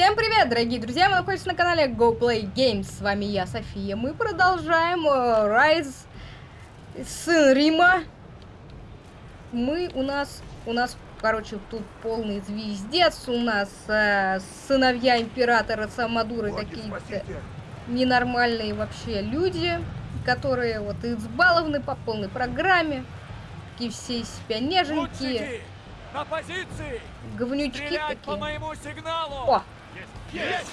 Всем привет, дорогие друзья! Вы находитесь на канале Go Play Games. С вами я, София. Мы продолжаем uh, Rise сын Рима. Мы у нас, у нас, короче, тут полный звездец. У нас uh, сыновья императора Самадуры какие-то ненормальные вообще люди, которые вот избалованы по полной программе. Такие все из себя неженькие. На позиции! Говнючки Стрелять такие. по моему сигналу! О, Есть!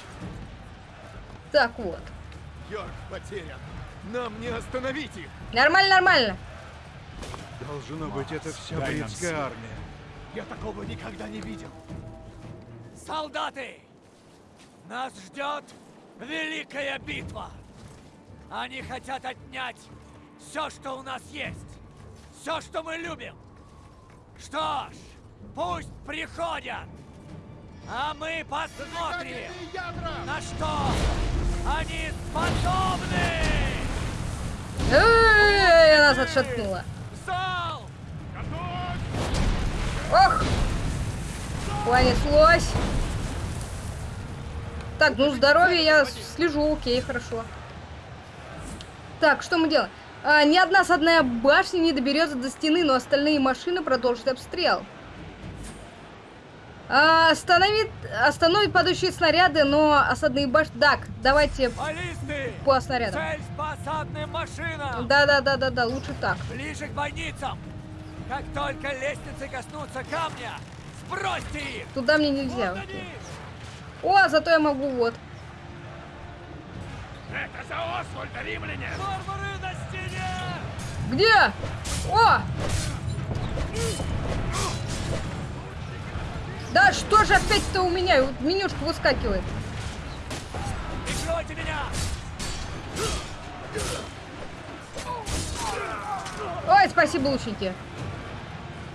Так вот. Йорк потерян. Нам не остановить их. Нормально, нормально. Должно быть, это вся бритская армия. Я такого никогда не видел. Солдаты! Нас ждет великая битва! Они хотят отнять все, что у нас есть! Все, что мы любим! Что ж, пусть приходят! А мы посмотрим, на что они способны! Эй, нас отшатнула. Зал! Ох! Понеслось. Так, ну здоровье я слежу, окей, хорошо. Так, что мы делаем? А, ни одна садная башня не доберется до стены, но остальные машины продолжат обстрел. А, остановит, остановит падающие снаряды, но осадные башни... Так, давайте Баллисты! по снарядам. Цель по осадным машинам! Да-да-да-да-да, лучше так. Ближе к бойницам! Как только лестницы коснутся камня, сбросьте их! Туда мне нельзя. Вот! О, зато я могу вот. Это за Освальда, римляне! Варвары на стене! Где? О! Да что же опять-то у меня? Вот Менюшка выскакивает. Прикройте меня! Ой, спасибо, лучники.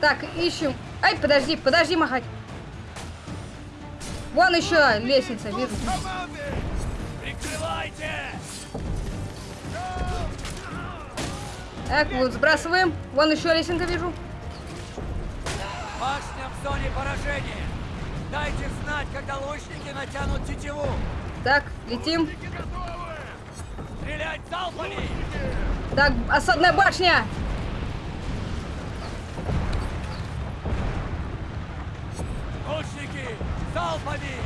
Так, ищем. Ай, подожди, подожди махать. Вон еще лестница, вижу. Прикрывайте! Так, вот сбрасываем. Вон еще лесенка вижу. Башня в зоне поражения! Дайте знать, когда лучники натянут тетиву! Так, летим. Стрелять залпами! Так, осадная башня. Лучники, залпами!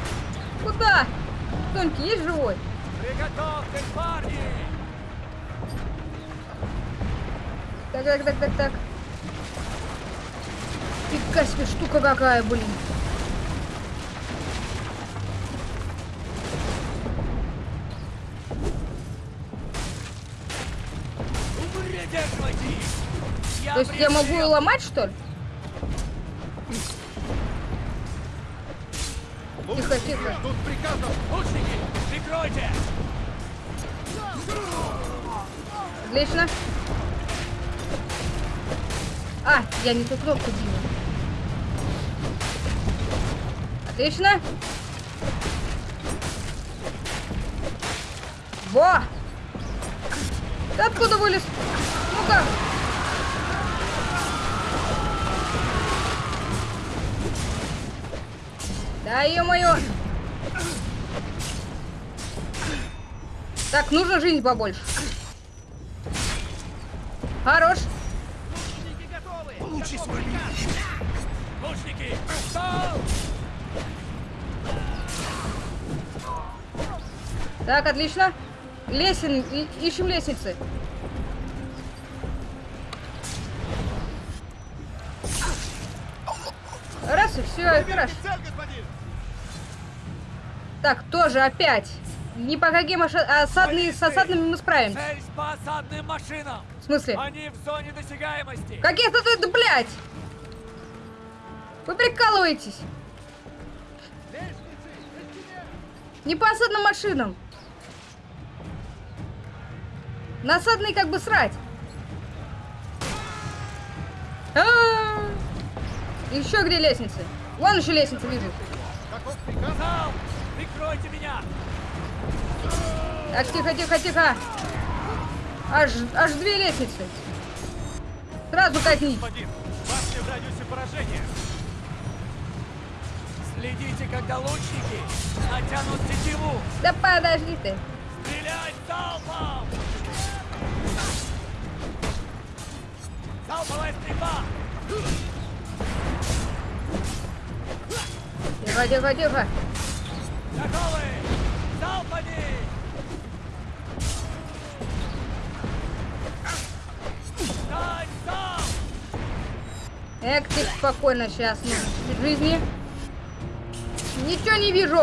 Куда? Тонький, есть живой? Приготовьтесь, парни! Так, так, так, так, так. Фига себе, штука какая, блин. То есть я могу ее ломать, что ли? Тихо, тихо. Тут приказов. Лучники, прикройте! Отлично. А, я не ту кнопку била. Отлично. Во! Ты откуда вылез? Ну-ка. Да ё-моё! Так, нужно жизнь побольше. Хорош. Получи свой. Лучники, стол! Так, отлично. Лесен, ищем лестницы. Раз и все, хорошо. Так, тоже опять. Ни по каким оша- осадные, с осадными мы справимся. Цель по осадным машинам! В смысле? Они в зоне досягаемости! Каких-то тут, блядь! Вы прикалываетесь? Не по осадным машинам. На осадные как бы срать. А! Еще где лестницы? Вон еще лестницы вижу. Каков приказ? Зал! Прикройте меня! Так, тихо, тихо, тихо. Аж, аж две лестницы. Сразу катнись. Господин, башня в радиусе поражения. Следите, когда лучники натянут тетиву. Да подожди ты. Стрелять залпом! Залповая стрельба! Тихо, тихо, тихо. Готовы! Залпами! Дать залп! Эк, ты спокойно сейчас. ну, жизни. Ничего не вижу.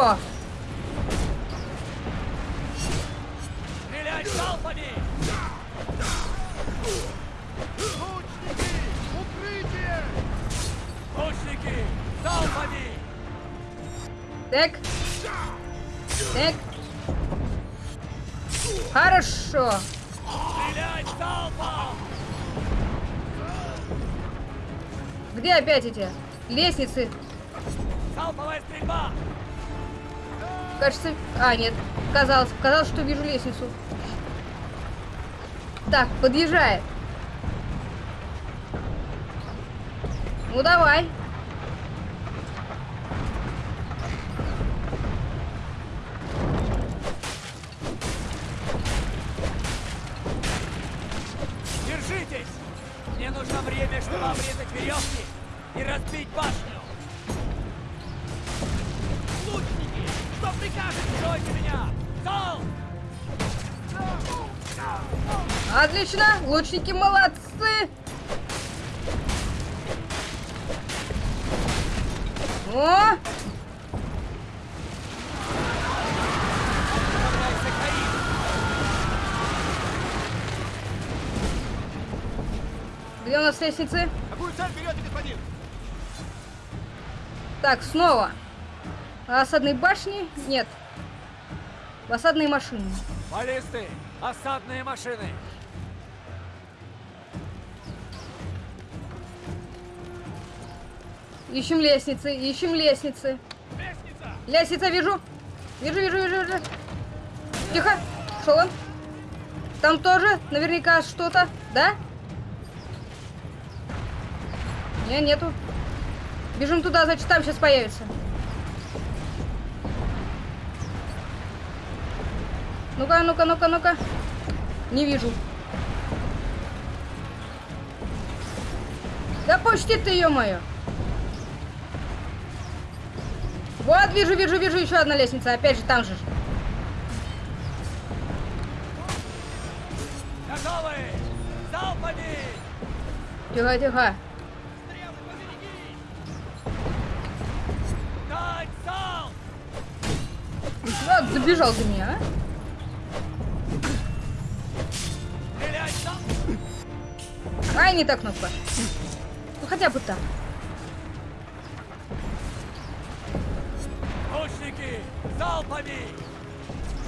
Стрелять залпами! Лучники! Укрытие! Лучники! Залпами! Так. Так. Хорошо. Где опять эти лестницы? Залповая стрельба! Кажется... А, нет. Казалось, казалось, что вижу лестницу. Так, подъезжает. Ну, давай. Лучники молодцы. О! Где у нас лестницы? Господин? Так, снова. Осадной башни? Нет. В осадной машине. Баллисты! Осадные машины! Ищем лестницы, ищем лестницы. Лестница! Лестница вижу. Вижу, вижу, вижу, вижу. Тихо. Шел он. Там тоже наверняка что-то, да? Не, нету. Бежим туда, значит, там сейчас появится. Ну-ка, ну-ка, ну-ка, ну-ка. Не вижу. Да почти ты, ё-моё. Вижу, вижу, вижу, еще одна лестница. Опять же, там же. Готовы! Залпами! Тихо, тихо. Дать залп! Вот, забежал до меня, а? Ай, не та кнопка. Ну, хотя бы так. Залпами!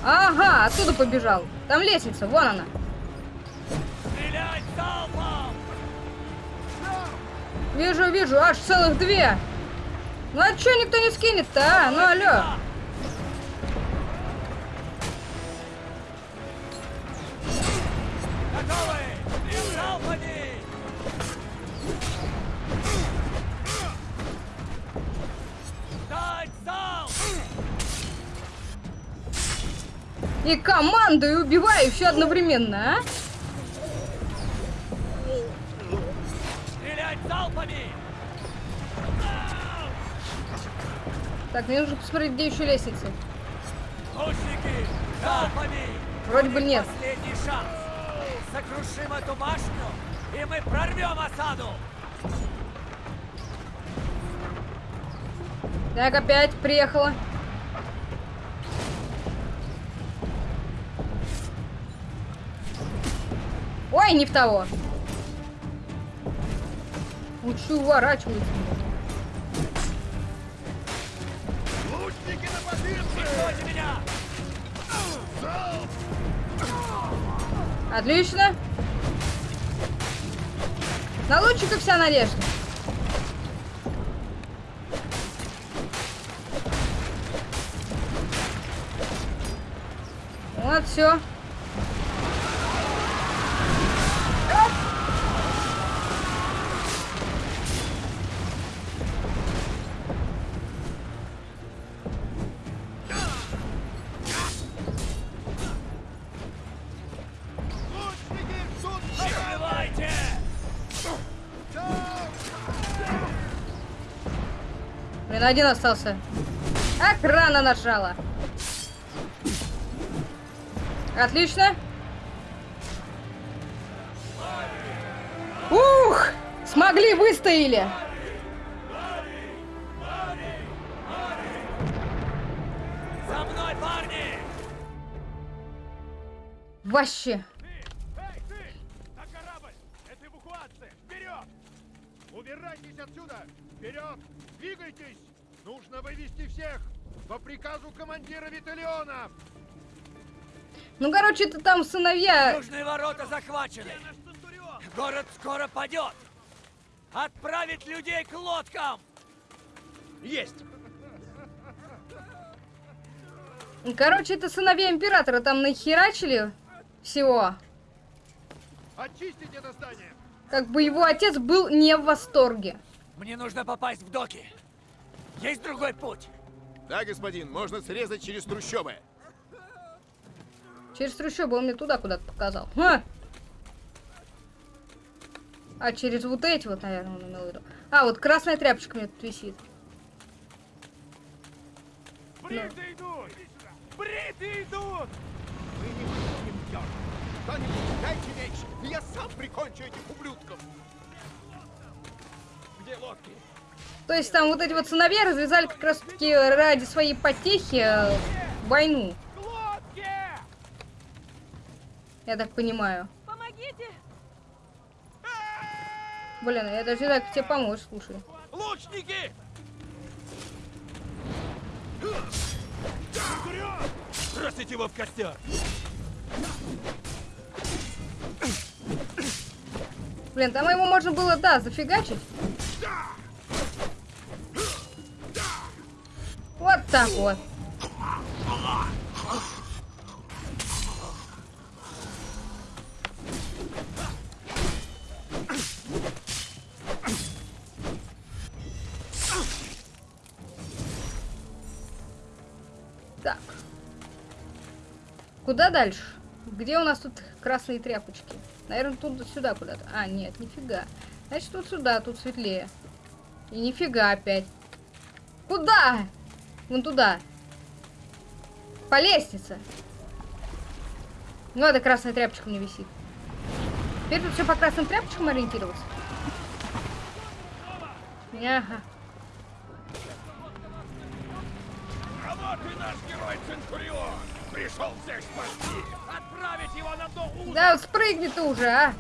Ага, оттуда побежал. Там лестница, вон она. Стрелять! Вижу, вижу, аж целых две. Ну а чё никто не скинет-то, а? Ну алло. И командую убиваю все одновременно, а? Стрелять залпами! Так, мне нужно посмотреть, где еще лестницы. Лучники! Залпами! Вроде бы нет. Последний шанс! Сокрушим эту башню, и мы прорвем осаду! Так, опять приехала. Ой, не в того. Учу уворачиваться. Лучники на позиции! Меня! Отлично. На лучика вся надежда. Вот, все. Блин, один остался. Ак, рано нажала. Отлично. Ух! Смогли, выстояли. Вообще. Убирайтесь отсюда! Вперед! Двигайтесь! Нужно вывести всех! По приказу командира Виталиона! Ну, короче, это там сыновья. Южные ворота захвачены! Город скоро падет! Отправить людей к лодкам! Есть! Короче, это сыновья императора там нахерачили всего. Очистить это здание! Как бы его отец был не в восторге. Мне нужно попасть в доки. Есть другой путь? Да, господин, можно срезать через трущобы. Через трущобы он мне туда куда-то показал. Ха! А через вот эти вот, наверное, он имел в виду. А, вот красная тряпочка меня тут висит. Бриты идут! Бриты идут! Мы не будем! Кто-нибудь дайте меч, я сам прикончу этих ублюдков! Где лодки? То есть там вот эти вот сыновья развязали как раз таки ради своей потехи э, войну, я так понимаю. Помогите! Блин, я даже не знаю, как тебе помочь, слушай. Лучники! Бросить его в костер! Блин, там его можно было, да, зафигачить. Вот так вот. Так. Куда дальше? Где у нас тут красные тряпочки? Наверное, тут сюда куда-то. А, нет, нифига. Значит, тут сюда, тут светлее. И нифига опять. Куда? Вон туда. По лестнице. Ну, это красная тряпочка мне висит. Теперь тут все по красным тряпочкам ориентироваться. Ага. А вот и наш герой Центурион! Пришел всех спасти! Отправить его на дно уза! Да, вот спрыгни ты уже, а.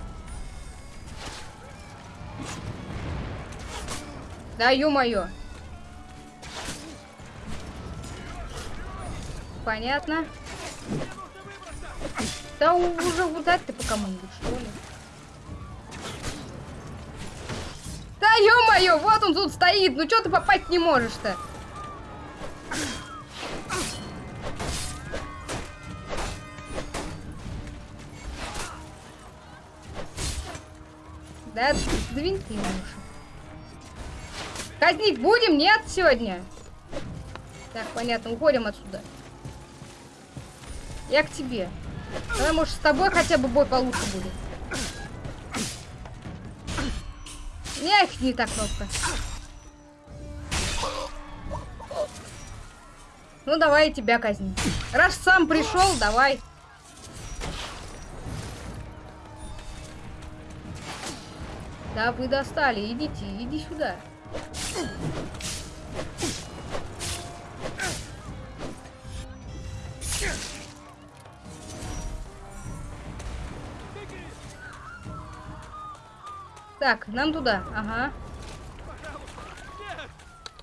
Да, ё-моё. Понятно. Да уже ударь ты по команде, что ли? Да ё-моё, вот он тут стоит, ну чё ты попасть не можешь-то? Да, двинь ты уже. Казнить будем? Нет, сегодня? Так, понятно, уходим отсюда. Я к тебе. Давай, может, с тобой хотя бы бой получше будет. Не та кнопка. Ну, давай тебя казнить. Раз сам пришел, давай. Да, вы достали. Идите, иди сюда. Так, нам туда. Ага.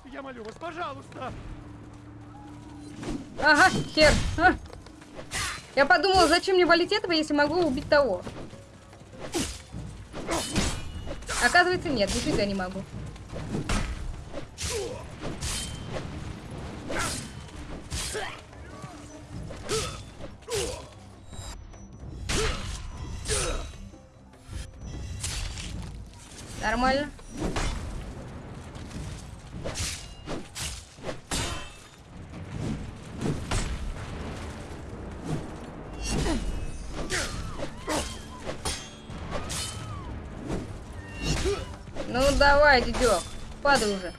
Я молю вас, пожалуйста! Ага, хер. А. Я подумала, зачем мне валить этого, если могу убить того. Оказывается, нет, нифига не могу. падай уже.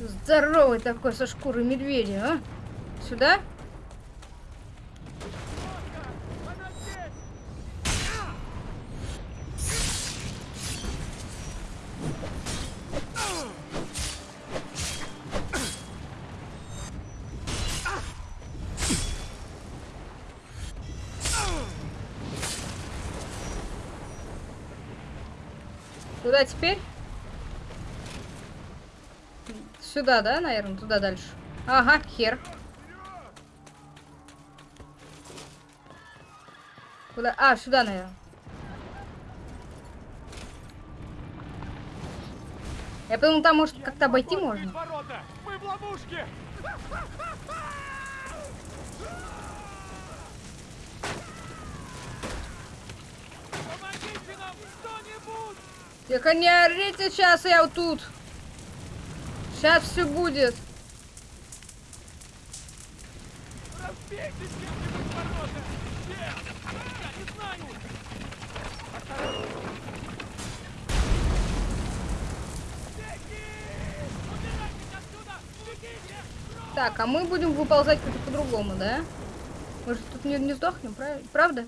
Здоровый такой со шкуры медведя, а? Сюда? Сюда, да, наверное? Туда дальше. Ага, хер. Куда? А, сюда, наверное. Я подумал, там может как-то обойти можно. ворота! Мы в ловушке! Помогите нам кто-нибудь! Тихо, не орите сейчас, я вот тут. Сейчас все будет. Так, а мы будем выползать как-то по-другому, да? Мы же тут не, не сдохнем, прав- правда?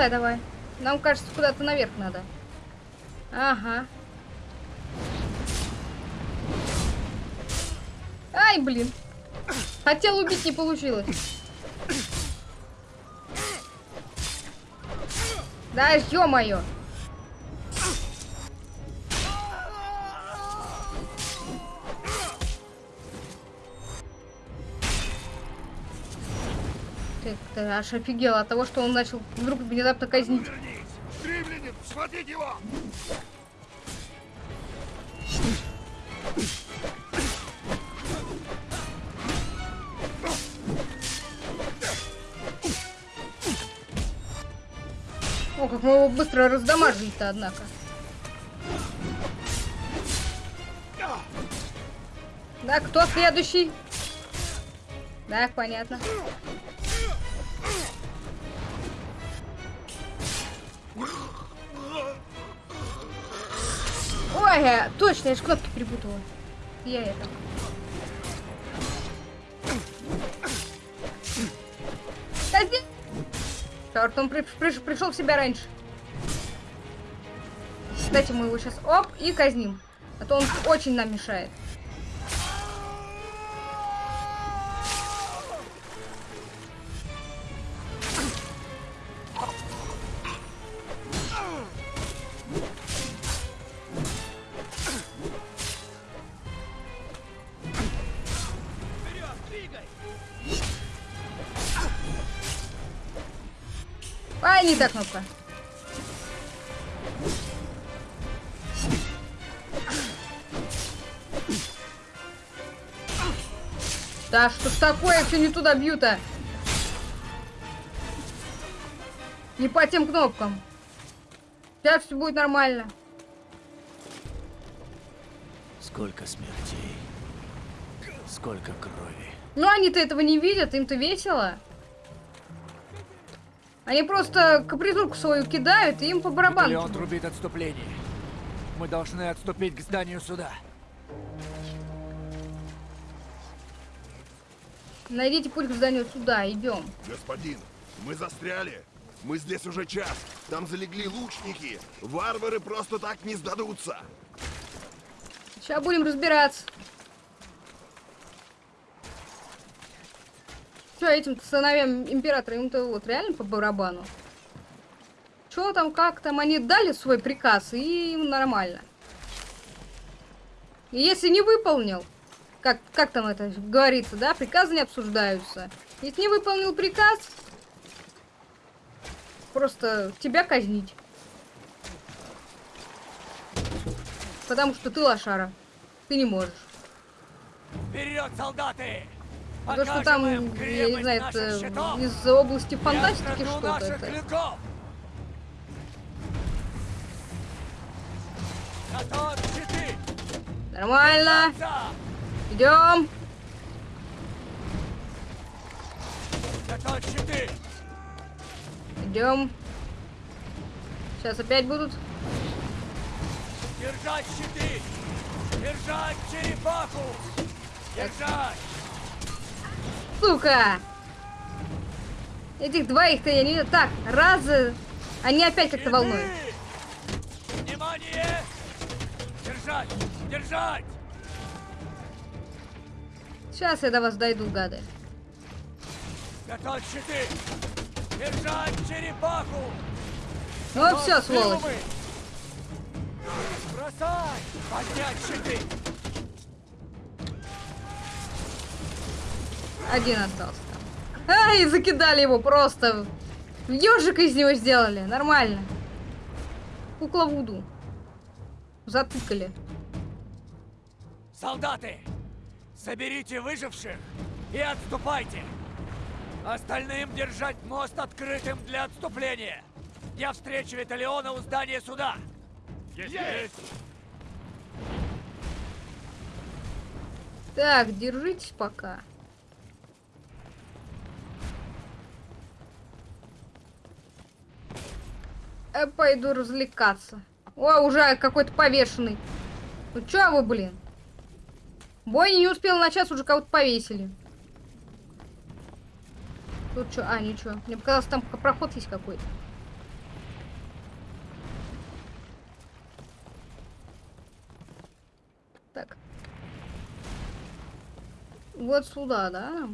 Заползай давай. Нам кажется, куда-то наверх надо. Ага. Ай, блин. Хотел убить, не получилось. Да, ё-моё. Ты, аж офигел от того, что он начал вдруг внезапно казнить. О, как мы его быстро раздамажили-то, однако. Да, кто следующий? Так, понятно. Ой, я- точно, я же кнопки перепутала. Я это. Черт, он при- приш- пришел в себя раньше. Кстати, мы его сейчас оп и казним. А то он очень нам мешает. Та кнопка. Да что ж такое, все не туда бью-то. Не по тем кнопкам. Сейчас все будет нормально. Сколько смертей. Сколько крови. Но они-то этого не видят, им-то весело. Они просто капризурку свою кидают, и им по барабану. Леон трубит отступление. Мы должны отступить к зданию суда. Найдите путь к зданию суда, идем. Господин, мы застряли. Мы здесь уже час. Там залегли лучники. Варвары просто так не сдадутся. Сейчас будем разбираться. Этим сыновьям императора, им-то вот реально по барабану. Что там, как там, они дали свой приказ, и им нормально. И если не выполнил, как, как там это говорится, да, приказы не обсуждаются. Если не выполнил приказ, просто тебя казнить. Потому что ты лошара. Ты не можешь. Вперед, солдаты! То, что там, я не знаю, это из области фантастики что-то это. клинков. Нормально. Идем. Идем. Сейчас опять будут. Держать щиты! Держать черепаху! Держать! Сука! Этих двоих-то я не... Так, раз... э, Они опять как-то волнуют. Внимание! Держать! Держать! Сейчас я до вас дойду, гады. Готовь щиты! Держать черепаху! Ну все, сволочь. Бросай! Поднять щиты! Один остался там. Ай, закидали его просто. Ежика из него сделали. Нормально. Кукла Вуду. Затыкали. Солдаты! Соберите выживших и отступайте! Остальным держать мост открытым для отступления! Я встречу Виталиона у здания суда! Есть! Так, держитесь пока. Я пойду развлекаться. О, уже какой-то повешенный. Ну чё вы, блин? Бой не успел начаться, уже кого-то повесили. Тут что? А, ничего. Мне показалось, там проход есть какой-то. Так. Вот сюда, да?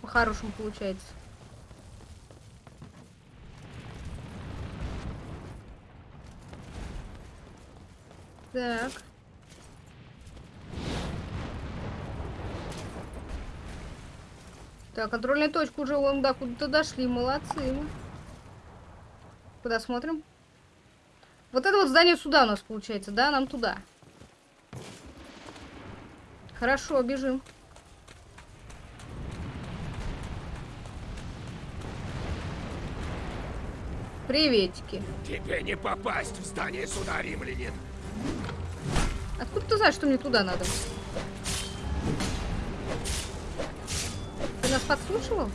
По-хорошему получается. Так. Так, контрольная точка уже вон, да, куда-то дошли. Молодцы. Куда смотрим? Вот это вот здание суда у нас получается, да? Нам туда. Хорошо, бежим. Приветики. Тебе не попасть в здание суда, римлянин. Откуда ты знаешь, что мне туда надо? Ты нас подслушивал?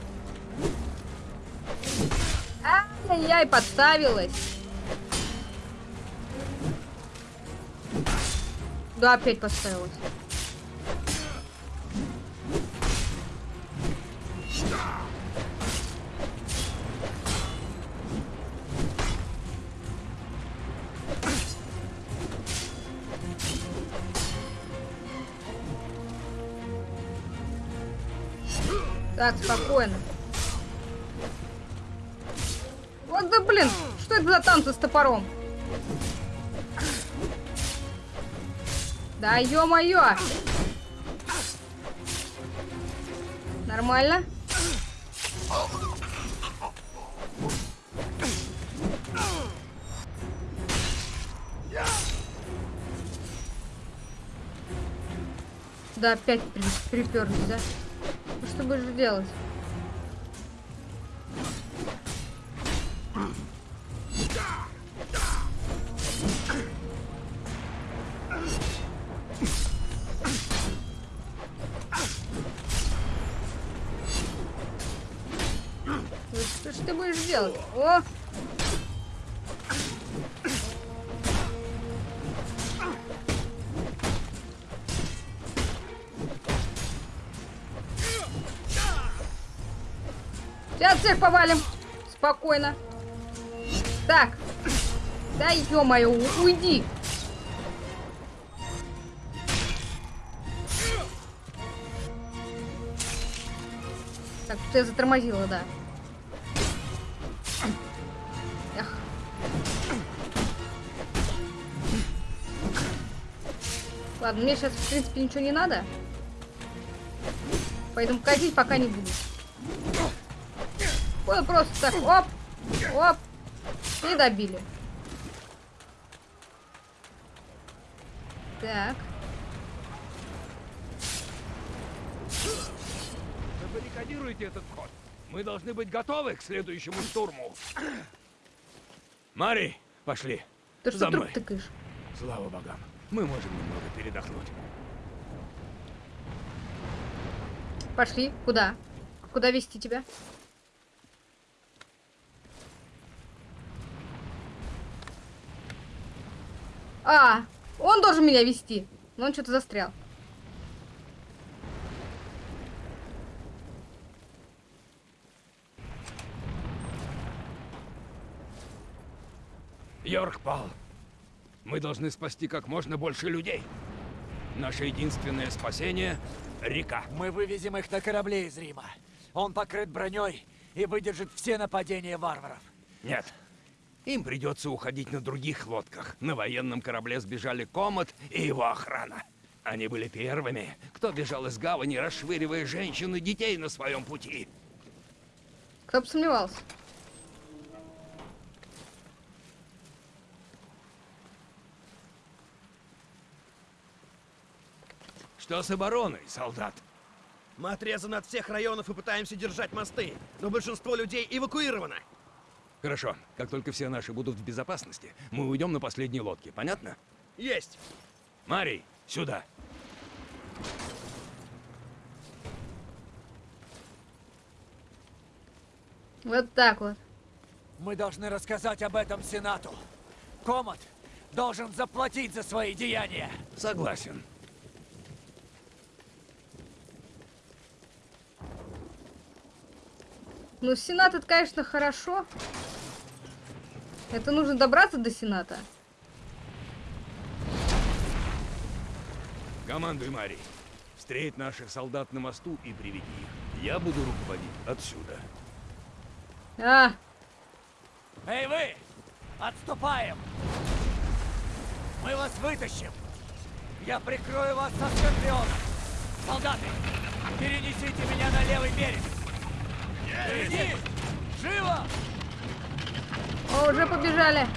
Ай-яй, подставилась. Да, опять подставилась. Так, спокойно. Вот да блин, что это за танцы с топором? Да ё-моё! Нормально? Да, опять при приперлись, да? Будешь делать? Повалим. Спокойно. Так. Да ё-моё, уйди. Так, тут я затормозила, да. Ладно, мне сейчас, в принципе, ничего не надо. Поэтому казнить пока не буду. Вот просто так, оп, оп, и добили. Так. забаррикадируете этот вход, мы должны быть готовы к следующему штурму. Мари, пошли. Ты что За труп мной. тыкаешь? Слава богам, мы можем немного передохнуть. Пошли. Куда? Куда вести тебя? А, он должен меня вести. Но он что-то застрял. Йорк пал. Мы должны спасти как можно больше людей. Наше единственное спасение — река. Мы вывезем их на корабле из Рима. Он покрыт броней и выдержит все нападения варваров. Нет. Им придется уходить на других лодках. На военном корабле сбежали Комод и его охрана. Они были первыми, кто бежал из гавани, расшвыривая женщин и детей на своем пути. Кто бы сомневался. Что с обороной, солдат? Мы отрезаны от всех районов и пытаемся держать мосты, но большинство людей эвакуировано. Хорошо, как только все наши будут в безопасности, мы уйдем на последней лодке, понятно? Есть. Марий, сюда. Вот так вот. Мы должны рассказать об этом Сенату. Комод должен заплатить за свои деяния. Согласен. Ну, Сенат это, конечно, хорошо. Это нужно добраться до Сената. Командуй, Марий. Встреть наших солдат на мосту и приведи их. Я буду руководить отсюда. А, Эй вы! Отступаем! Мы вас вытащим! Я прикрою вас со скорпионом! Солдаты, перенесите меня на левый берег! Иди! Живо! о, уже побежали.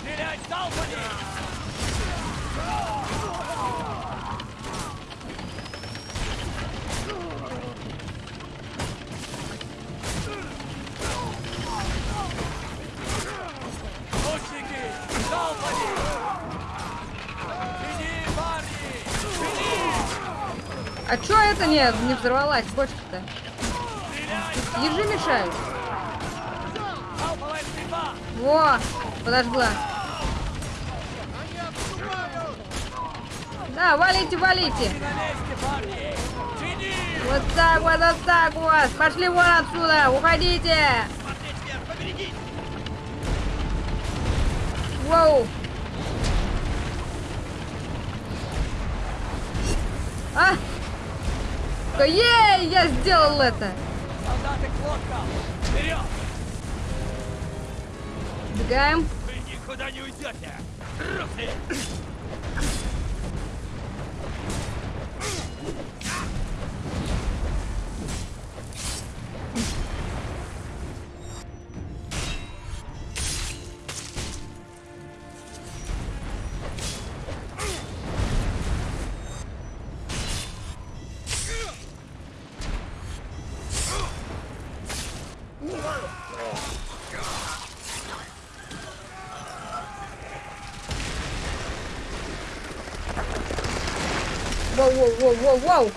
Стрелять залпами! А чё это не, не взорвалась бочка-то? Ежи мешают. Во, подожгла. Да, валите, валите. Вот так вот, вот так вот. Пошли вон отсюда, уходите. Воу. А! Ей, я сделал это. Солдаты к лодкам! Вперед! Бегаем. Вы никуда не уйдете! Воу, воу, воу, воу, воу.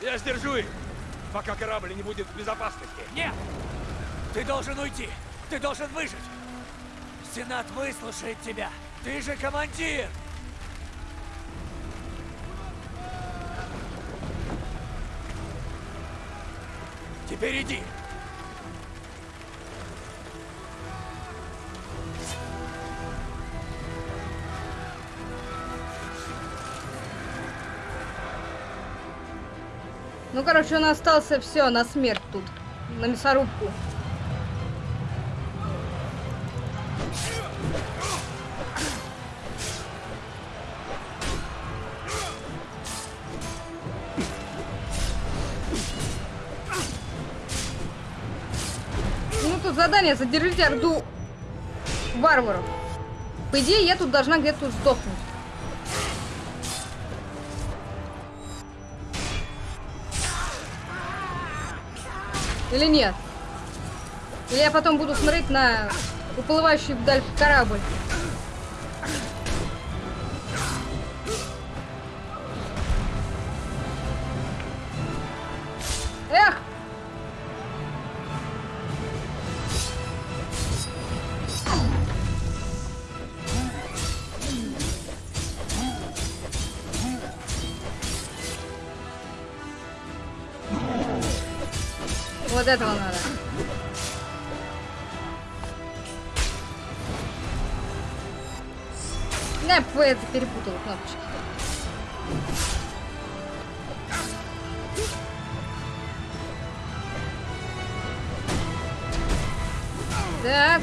Я сдержу их, пока корабль не будет в безопасности. Нет! Ты должен уйти! Ты должен выжить! Сенат выслушает тебя! Ты же командир! Теперь иди! Ну, короче, он остался все на смерть тут. На мясорубку. Ну, тут задание. Задержите орду варваров. По идее, я тут должна где-то сдохнуть. Или нет? Или я потом буду смотреть на уплывающий вдаль корабль? Этого надо. Я это перепутала кнопочки. Так.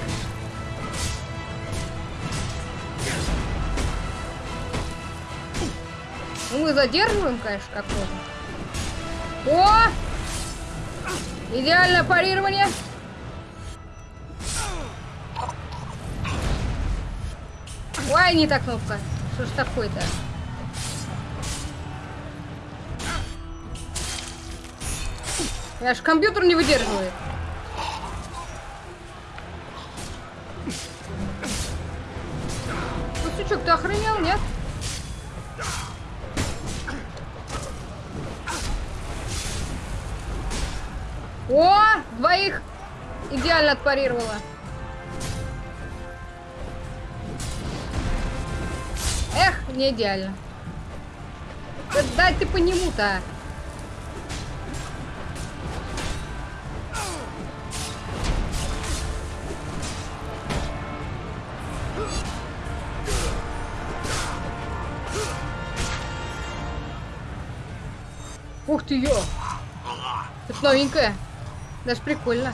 Ну, мы задерживаем, конечно, как можно. Идеальное парирование. Ой, не та кнопка. Что ж такое-то? Аж компьютер не выдерживает. Ну, ты охренел, двоих идеально отпарировала. Эх, не идеально. Да дай ты по нему-то. Ух ты ё! Это новенькая. Даже прикольно.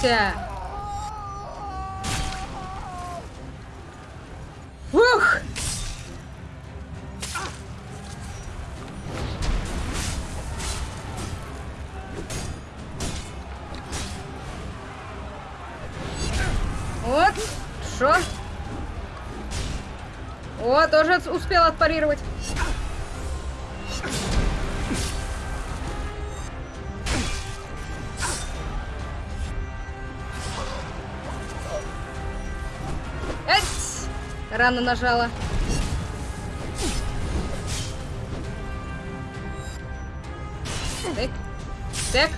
Держимся. Ух! Вот. Шо? О, тоже успел отпарировать. Рано нажала. Так. Так.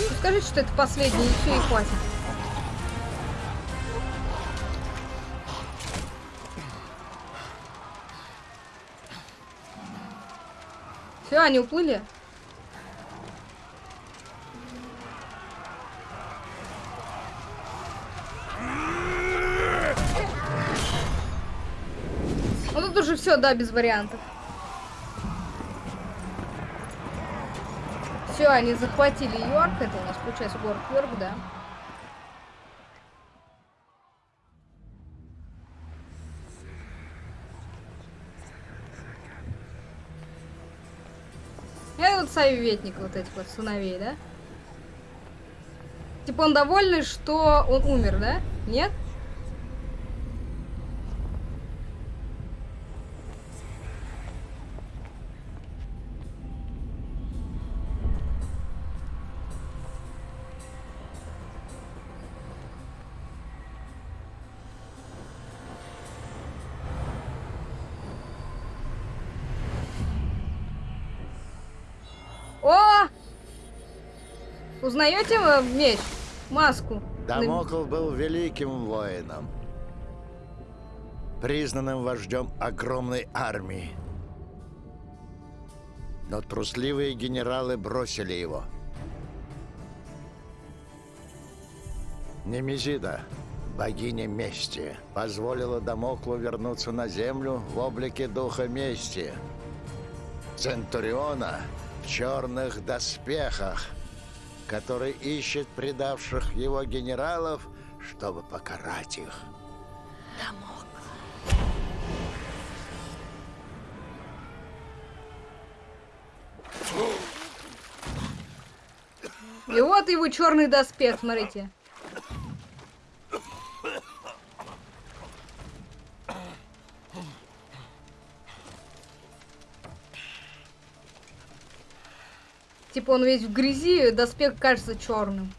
Ну, Скажите, что это последний, и все, и хватит. Все, они уплыли. Ну тут уже все, да, без вариантов. Все, они захватили Йорк. Это у нас получается город Йорк, да. Это вот советник вот этих вот сыновей, да? Типа он довольный, что он умер, да? Нет? Узнаете э, меч? Маску? Дамокл был великим воином, признанным вождем огромной армии. Но трусливые генералы бросили его. Немезида, богиня мести, позволила Дамоклу вернуться на землю в облике духа мести. Центуриона в черных доспехах, который ищет предавших его генералов, чтобы покарать их. И вот его черный доспех, смотрите. Типа он весь в грязи, доспех кажется черным.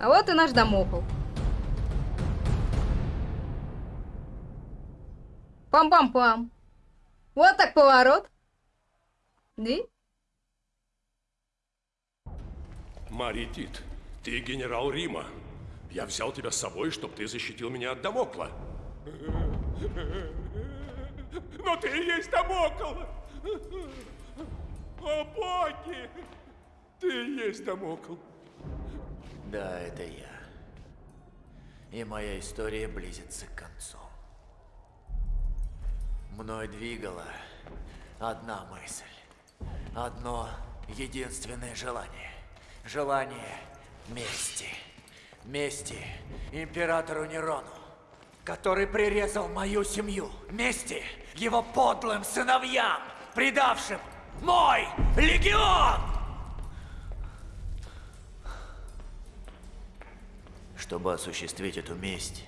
А вот и наш домокол. Пам-пам-пам. Вот так поворот. И? Маритит, ты генерал Рима. Я взял тебя с собой, чтобы ты защитил меня от Дамокла. Но ты есть Дамокл! О боги! Ты есть Дамокл. Да, это я. И моя история близится к концу. Мной двигала одна мысль. Одно единственное желание. Желание мести. Мести императору Нерону, который прирезал мою семью. Мести его подлым сыновьям, предавшим мой легион! Чтобы осуществить эту месть,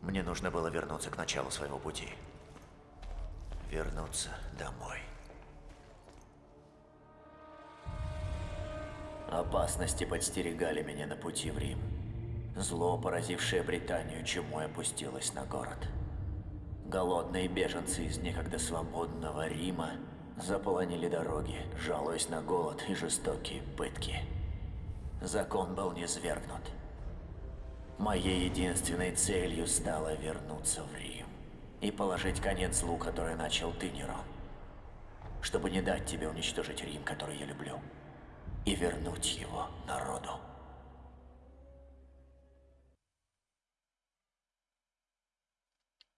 мне нужно было вернуться к началу своего пути. Вернуться домой. Опасности подстерегали меня на пути в Рим. Зло, поразившее Британию, чему опустилось на город. Голодные беженцы из некогда свободного Рима заполонили дороги, жалуясь на голод и жестокие пытки. Закон был низвергнут. Моей единственной целью стало вернуться в Рим и положить конец злу, который начал ты, Нерон. Чтобы не дать тебе уничтожить Рим, который я люблю, и вернуть его народу.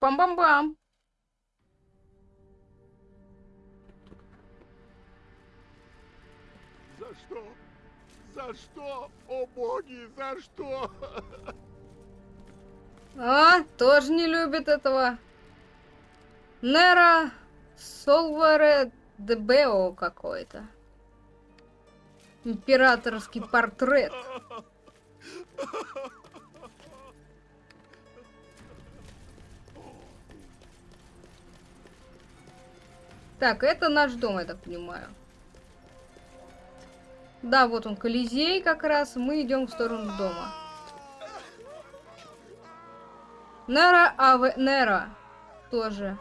Пам-пам-пам. За что? За что? О боги, за что? А, тоже не любит этого. Нера Солваре Дебео какой-то. Императорский портрет. Так, это наш дом, я так понимаю. Да, вот он, Колизей как раз. Мы идем в сторону дома. Нера Аве... Нера тоже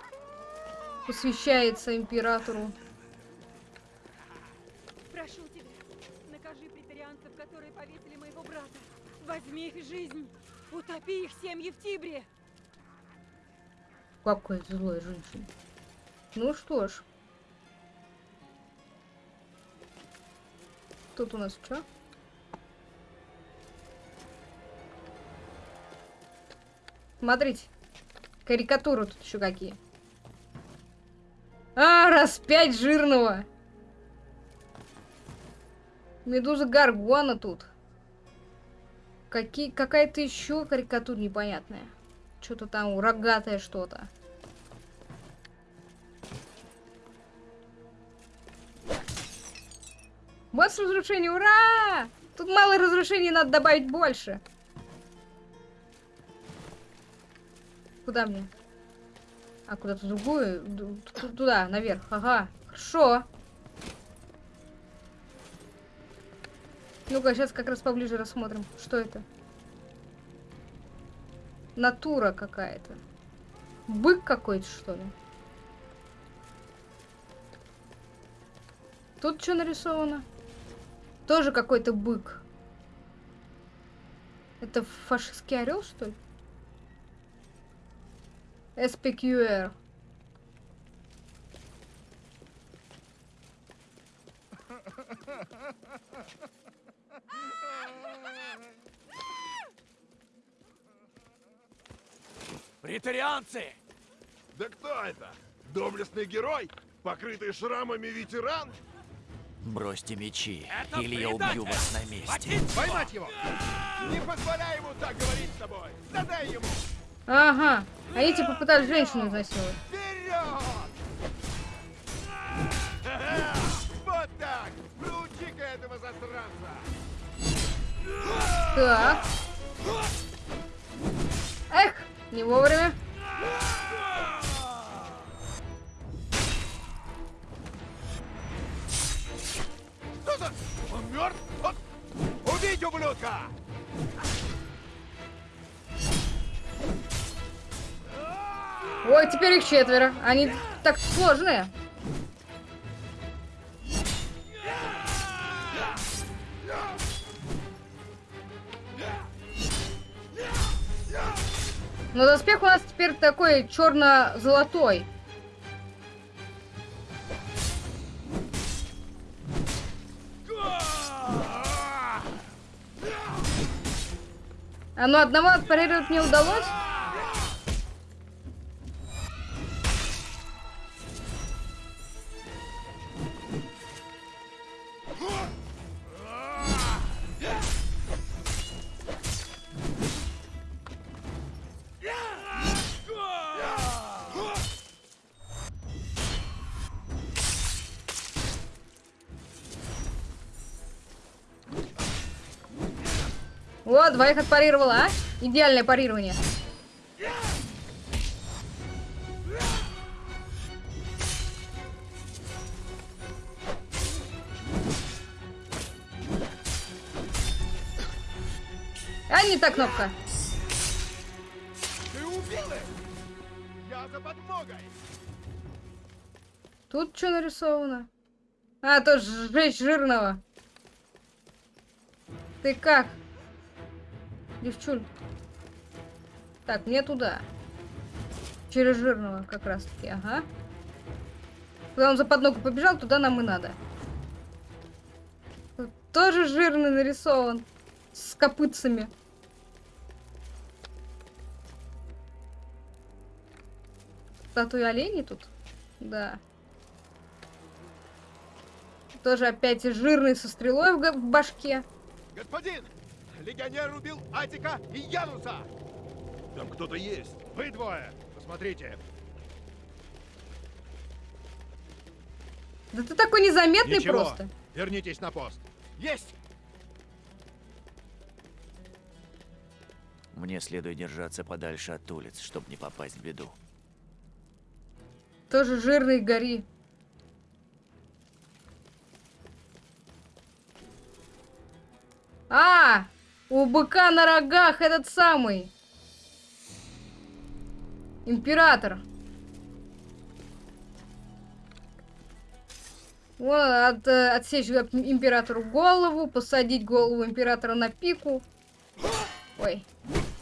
посвящается императору. Прошу тебя, накажи претарианцев, которые повесили моего брата. Возьми их жизнь, утопи их семьи в Тибре. Какая злая женщина. Ну что ж. Тут у нас что? Смотрите. Карикатуры тут еще какие. А, раз пять жирного. Медуза Гаргуана тут. Какие, какая-то еще карикатура непонятная. Что-то там рогатое что-то. Босс разрушение, ура! Тут мало разрушений, надо добавить больше. Куда мне? А, куда-то другую? Туда, наверх. Ага, хорошо. Ну-ка, сейчас как раз поближе рассмотрим. Что это? Натура какая-то. Бык какой-то, что ли? Тут что нарисовано? Тоже какой-то бык. Это фашистский орел, что ли? SPQR. Претарианцы! Да кто это? Доблестный герой? Покрытый шрамами ветеран? Бросьте мечи, Это или я убью вас на месте. Поймать его! Не позволяй ему так говорить с тобой! Задай ему! Ага. Они типа пытались женщину изнасиловать. Вперед! Вот так! Проучи-ка этого засранца! Так. Эх, не вовремя. Мертв? Вот! Убить ублюдка! Ой, теперь их четверо. Они так сложные. Но доспех у нас теперь такой черно-золотой. А ну одного отпарировать не удалось. Двоих отпарировала, а? Идеальное парирование. А не та кнопка. Ты убил их! Я за подмогой! Тут что нарисовано? А, тоже сжечь жирного. Ты как? Девчуль. Так, мне туда. Через жирного как раз таки, ага. Куда он за подногу побежал, туда нам и надо. Тут тоже жирный нарисован. С копытцами. Статуя оленей тут? Да. Тоже опять жирный со стрелой в, в башке. Господин! Легионер убил Атика и Януса! Там кто-то есть. Вы двое! Посмотрите! Да ты такой незаметный Ничего, просто. вернитесь на пост. Есть! Мне следует держаться подальше от улиц, чтобы не попасть в беду. Тоже жирный гори. А, у быка на рогах этот самый. Император. Вот, от, э, отсечь им- императору голову, посадить голову императора на пику. Ой,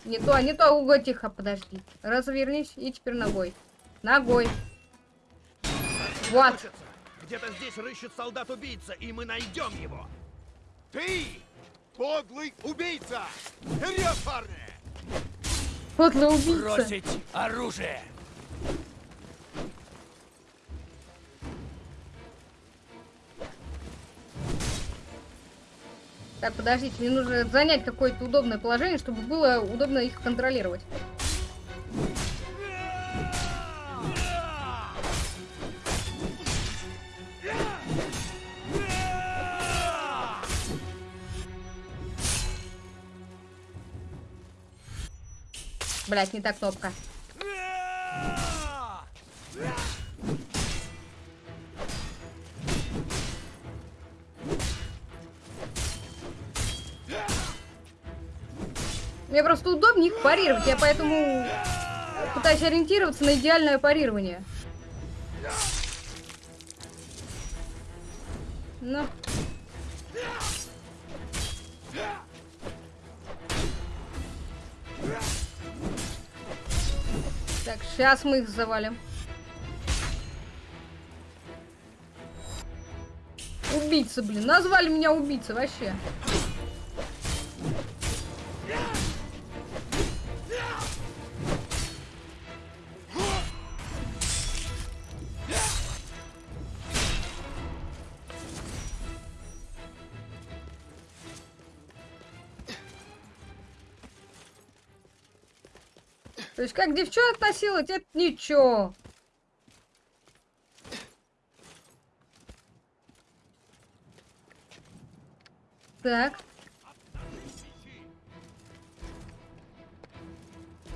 не то, не то, Уго, тихо, подожди. Развернись и теперь ногой. Ногой. Вот. Где-то здесь рыщет солдат-убийца, и мы найдем его. Ты! Подлый убийца! Вперед, парни! Подлый убийца. Бросить оружие! Так, подождите, мне нужно занять какое-то удобное положение, чтобы было удобно их контролировать. Блять, не та кнопка. Мне просто удобнее их парировать, я поэтому пытаюсь ориентироваться на идеальное парирование. Ну. Сейчас мы их завалим. Убийца, блин. Назвали меня убийца вообще. То есть как девчонок насиловать, это ничего. Так.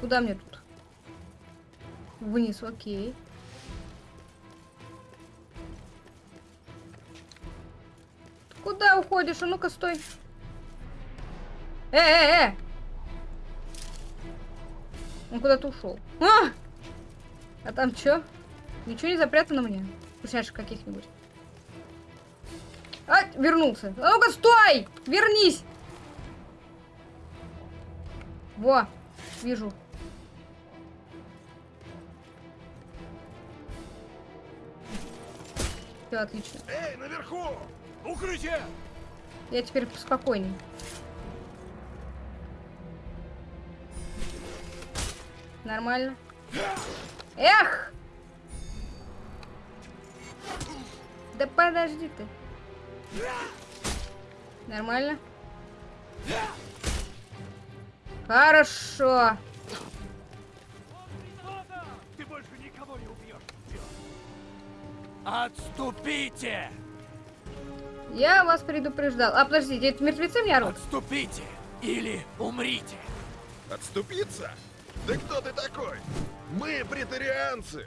Куда мне тут? Вниз, окей. Куда уходишь? А ну-ка, стой. Э, э, э! Он куда-то ушел. А! а там что? Ничего не запрятано мне? Вкусняшек каких-нибудь. А, вернулся. А ну-ка, стой! Вернись! Во, вижу. Все отлично. Эй, наверху! Укрытие! Я теперь поспокойней. Нормально. Эх! Да подожди ты. Нормально? Хорошо. Ты больше никого не убьешь. Отступите! Я вас предупреждал. А, подождите, это мертвецы мне орут? Отступите! Или умрите! Отступиться? Да кто ты такой? Мы претарианцы.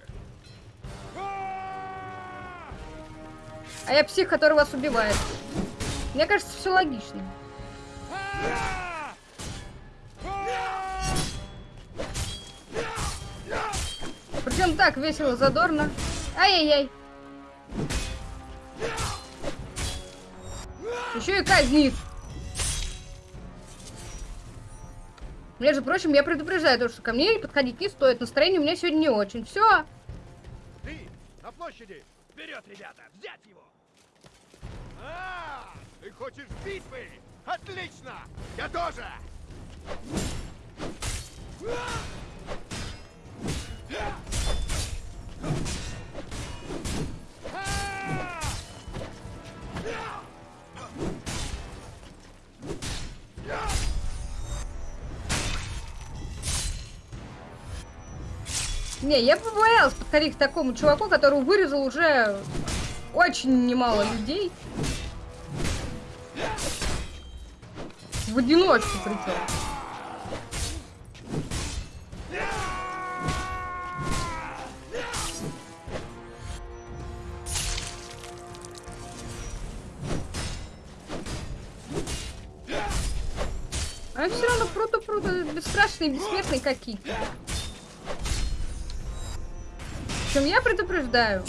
А я псих, который вас убивает. Мне кажется, все логично. Причем так весело, задорно. Ай-яй-яй. Еще и казнит. Между прочим, я предупреждаю, то, что ко мне подходить не стоит. Настроение у меня сегодня не очень. Все. Ты на площади. Вперед, ребята, взять его! А, ты хочешь битвы? Отлично! Я тоже! Не, я побоялась подходить к такому чуваку, который вырезал уже очень немало людей. В одиночку причем. А все равно пруто-пруто, бесстрашные, бессмертные какие-то. Причем я предупреждаю.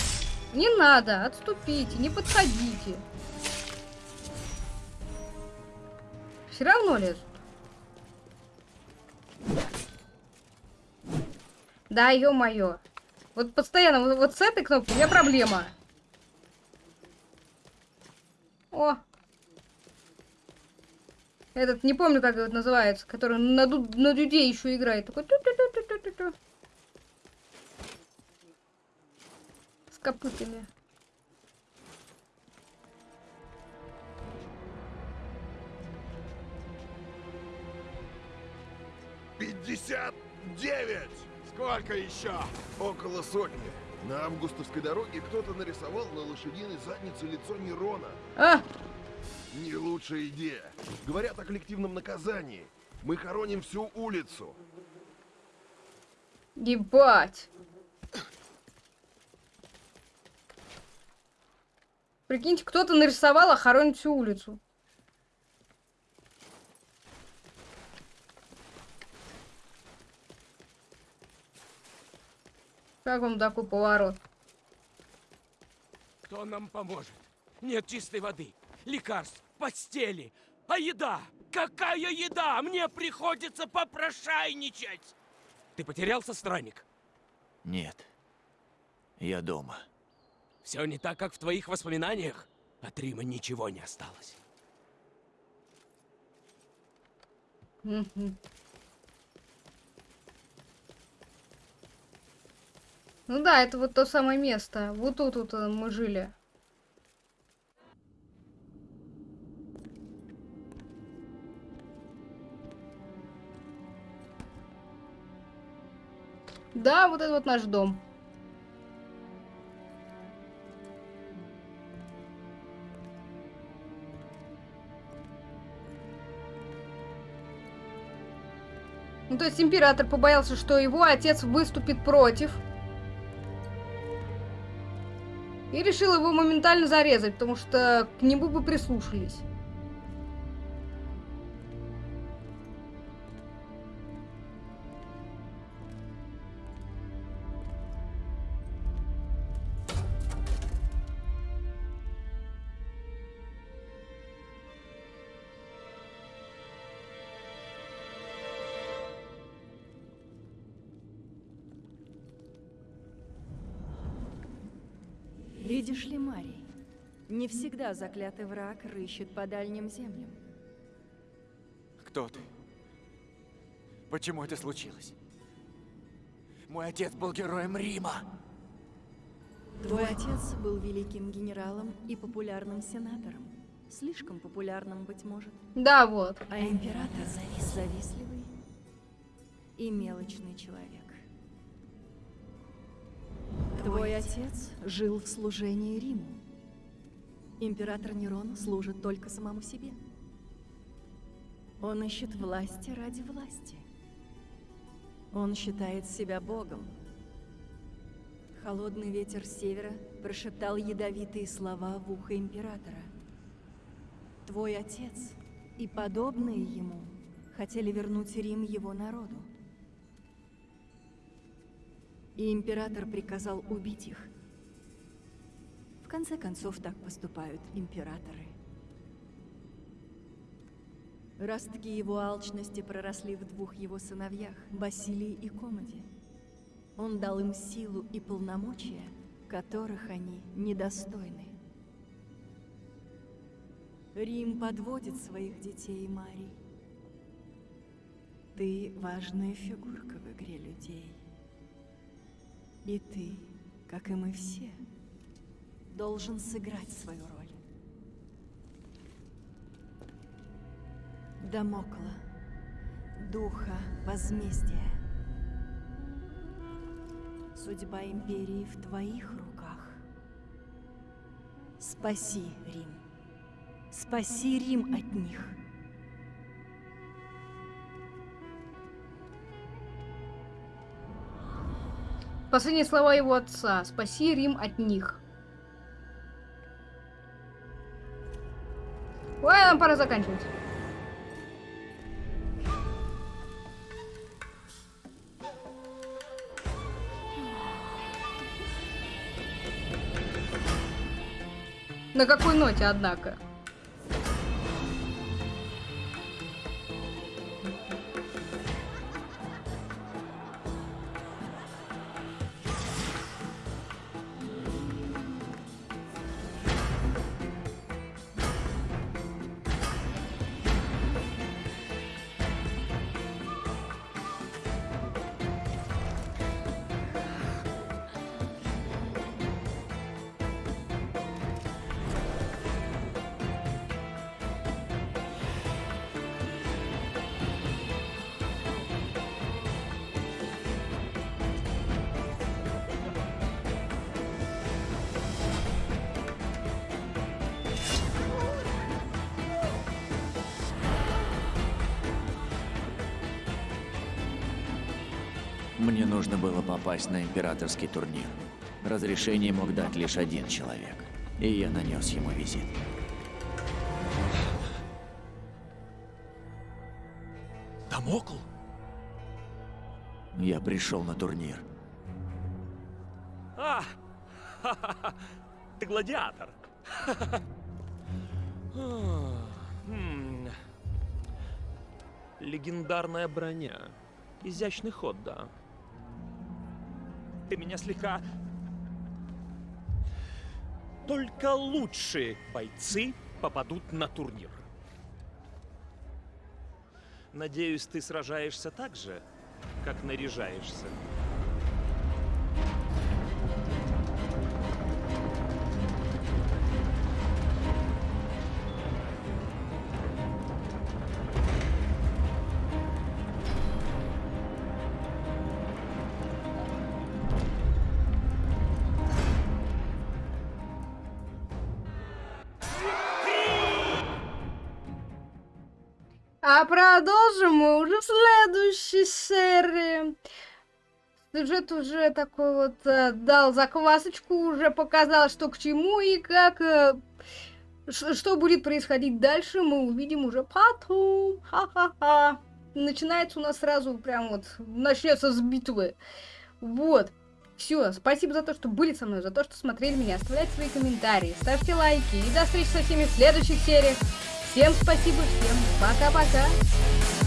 Не надо, отступите, не подходите. Все равно лезут. Да, ё-моё. Вот постоянно, вот, вот с этой кнопкой у меня проблема. О. Этот, не помню, как это называется, который на, на дюде еще играет. Такой. С копытами. Пятьдесят девять! Сколько еще? Около сотни. На августовской дороге кто-то нарисовал на лошадиной заднице лицо Нерона. А, Не лучшая идея. Говорят о коллективном наказании. Мы хороним всю улицу. ебать. Прикиньте, кто-то нарисовал, а хоронит всю улицу. Как вам такой поворот? Кто нам поможет? Нет чистой воды, лекарств, постели. А еда? Какая еда? Мне приходится попрошайничать! Ты потерялся, странник? Нет. Я дома. Все не так, как в твоих воспоминаниях? От Рима ничего не осталось. Ну да, это вот то самое место. Вот тут вот э, мы жили. Да, вот это вот наш дом. Ну, то есть император побоялся, что его отец выступит против. И решил его моментально зарезать, потому что к нему бы прислушались. Видишь ли, Марий, не всегда заклятый враг рыщет по дальним землям. Кто ты? Почему это случилось? Мой отец был героем Рима. Твой отец был великим генералом и популярным сенатором. Слишком популярным, быть может. Да, вот. А император завистливый и мелочный человек. Твой отец жил в служении Риму. Император Нерон служит только самому себе. Он ищет власти ради власти. Он считает себя богом. Холодный ветер с севера прошептал ядовитые слова в ухо императора. Твой отец и подобные ему хотели вернуть Рим его народу. И император приказал убить их. В конце концов, так поступают императоры. Ростки его алчности проросли в двух его сыновьях, Басилии и Комоде. Он дал им силу и полномочия, которых они недостойны. Рим подводит своих детей, Марий. Ты важная фигурка в игре людей. И ты, как и мы все, должен сыграть свою роль. Дамокла, духа возмездия. Судьба Империи в твоих руках. Спаси Рим. Спаси Рим от них. Последние слова его отца. Спаси Рим от них. Ой, нам пора заканчивать. На какой ноте, однако? Попасть на императорский турнир. Разрешение мог дать лишь один человек. И я нанес ему визит. Дамокл? Я пришел на турнир. А, ха-ха-ха, ты гладиатор. Хм. Легендарная броня. Изящный ход, да. Ты меня слегка... Только лучшие бойцы попадут на турнир. Надеюсь, ты сражаешься так же, как наряжаешься. Сюжет уже такой вот э, дал заквасочку, уже показал, что к чему и как, э, что будет происходить дальше, мы увидим уже потом. Ха-ха-ха. Начинается у нас сразу прям вот, начнется с битвы. Вот. Все, спасибо за то, что были со мной, за то, что смотрели меня. Оставляйте свои комментарии, ставьте лайки. И до встречи со всеми в следующих сериях. Всем спасибо, всем пока-пока.